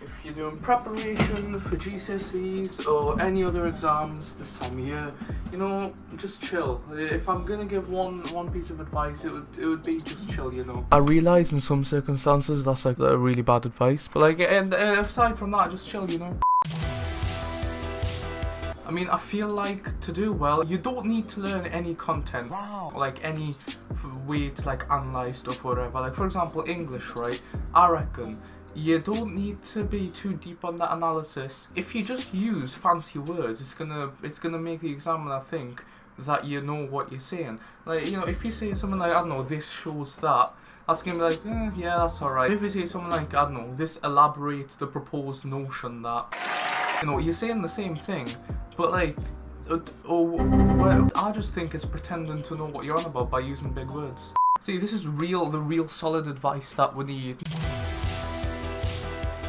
If you're doing preparation for GCSEs or any other exams this time of year, you know, just chill. If I'm gonna give one one piece of advice, it would it would be just chill, you know. I realise in some circumstances that's like a really bad advice, but like, and uh, aside from that, just chill, you know. I mean, I feel like to do well, you don't need to learn any content, wow. like any to like analyze stuff or whatever. Like for example, English, right? I reckon you don't need to be too deep on that analysis. If you just use fancy words, it's gonna it's gonna make the examiner think that you know what you're saying. Like you know, if you say something like I don't know, this shows that. That's gonna be like, eh, yeah, that's alright. If you say something like, I don't know, this elaborates the proposed notion that, you know, you're saying the same thing, but like, uh, oh, well, I just think it's pretending to know what you're on about by using big words. See, this is real, the real solid advice that we need.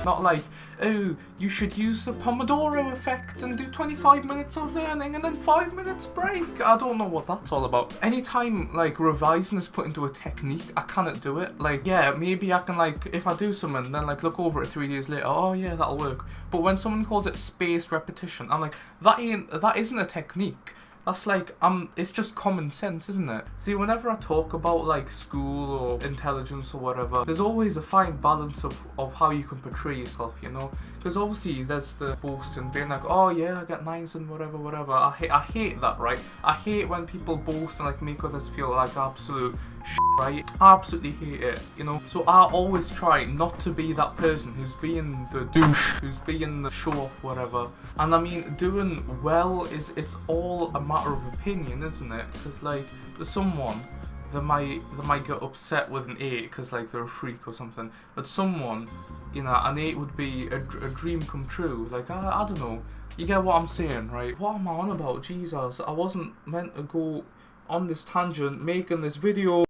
Not like, oh, you should use the Pomodoro effect and do 25 minutes of learning and then 5 minutes break. I don't know what that's all about. Anytime, like, revising is put into a technique, I cannot do it. Like, yeah, maybe I can, like, if I do something, then, like, look over it three days later, oh, yeah, that'll work. But when someone calls it spaced repetition, I'm like, that ain't, that isn't a technique. That's like, um, it's just common sense, isn't it? See, whenever I talk about like school or intelligence or whatever, there's always a fine balance of, of how you can portray yourself, you know? Because obviously there's the boasting, being like, oh yeah, I got nines and whatever, whatever. I hate, I hate that, right? I hate when people boast and like make others feel like absolute? I absolutely hate it, you know? So I always try not to be that person who's being the douche, who's being the show off, whatever. And I mean, doing well is, it's all a matter of opinion, isn't it? Because like, someone, they might they might get upset with an 8 because like they're a freak or something but someone you know an 8 would be a, a dream come true like I, I don't know you get what I'm saying right what am I on about Jesus I wasn't meant to go on this tangent making this video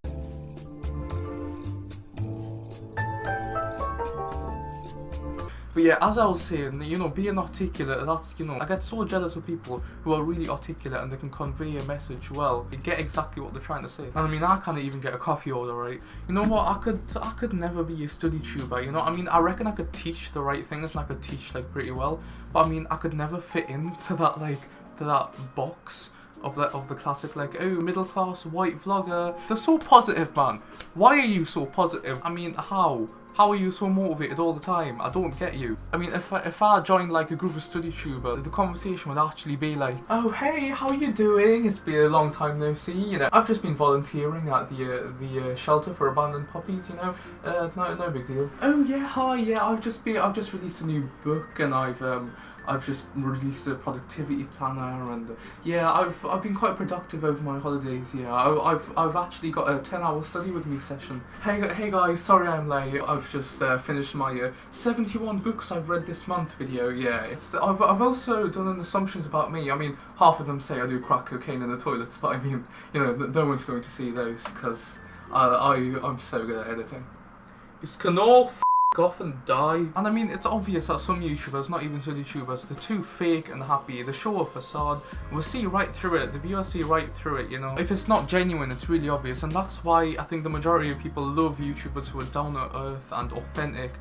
But yeah, as I was saying, you know, being articulate, that's, you know, I get so jealous of people who are really articulate and they can convey a message well. They get exactly what they're trying to say. And I mean, I can't even get a coffee order, right? You know what, I could, I could never be a study tuber, you know? I mean, I reckon I could teach the right things and I could teach, like, pretty well. But I mean, I could never fit into that, like, to that box of the of the classic like oh middle class white vlogger they're so positive man why are you so positive i mean how how are you so motivated all the time? I don't get you. I mean, if I, if I joined like a group of study tubers, the conversation would actually be like, oh hey, how are you doing? It's been a long time no see. You know, I've just been volunteering at the uh, the uh, shelter for abandoned puppies. You know, uh, no no big deal. Oh yeah, hi yeah. I've just been I've just released a new book and I've um I've just released a productivity planner and uh, yeah, I've I've been quite productive over my holidays. Yeah, I, have I've actually got a 10 hour study with me session. Hey hey guys, sorry I'm late. I've just uh, finished my uh, 71 books I've read this month video. Yeah, it's I've I've also done an assumptions about me. I mean, half of them say I do crack cocaine in the toilets, but I mean, you know, no one's going to see those because I I I'm so good at editing. It's Canol off and die. And I mean, it's obvious that some YouTubers, not even some YouTubers, they're too fake and happy. They show a facade. We'll see right through it. The viewers see right through it, you know. If it's not genuine, it's really obvious. And that's why I think the majority of people love YouTubers who are down to earth and authentic.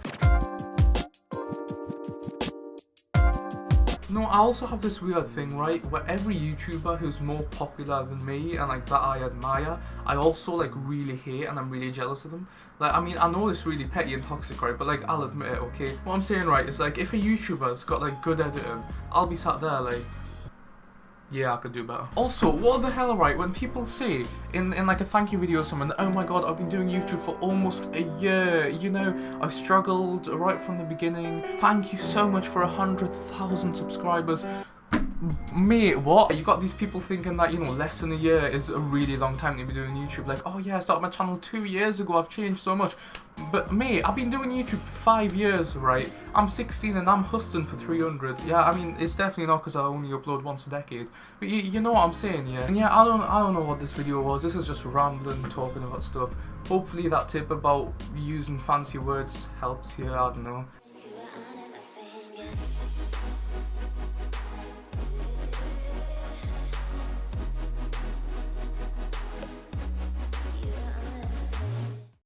No, I also have this weird thing, right, where every YouTuber who's more popular than me and like that I admire, I also like really hate and I'm really jealous of them. Like, I mean, I know it's really petty and toxic, right, but like, I'll admit it, okay? What I'm saying, right, is like, if a YouTuber's got like good editing, I'll be sat there like, yeah, I could do better. Also, what the hell, right, when people say in, in like a thank you video or something, oh my god, I've been doing YouTube for almost a year, you know, I've struggled right from the beginning, thank you so much for a hundred thousand subscribers, Mate, what? You got these people thinking that, you know, less than a year is a really long time to be doing YouTube. Like, oh yeah, I started my channel two years ago, I've changed so much. But mate, I've been doing YouTube for five years, right? I'm 16 and I'm hustling for 300. Yeah, I mean, it's definitely not because I only upload once a decade. But you, you know what I'm saying, yeah? And yeah, I don't, I don't know what this video was. This is just rambling, talking about stuff. Hopefully that tip about using fancy words helps you, I don't know.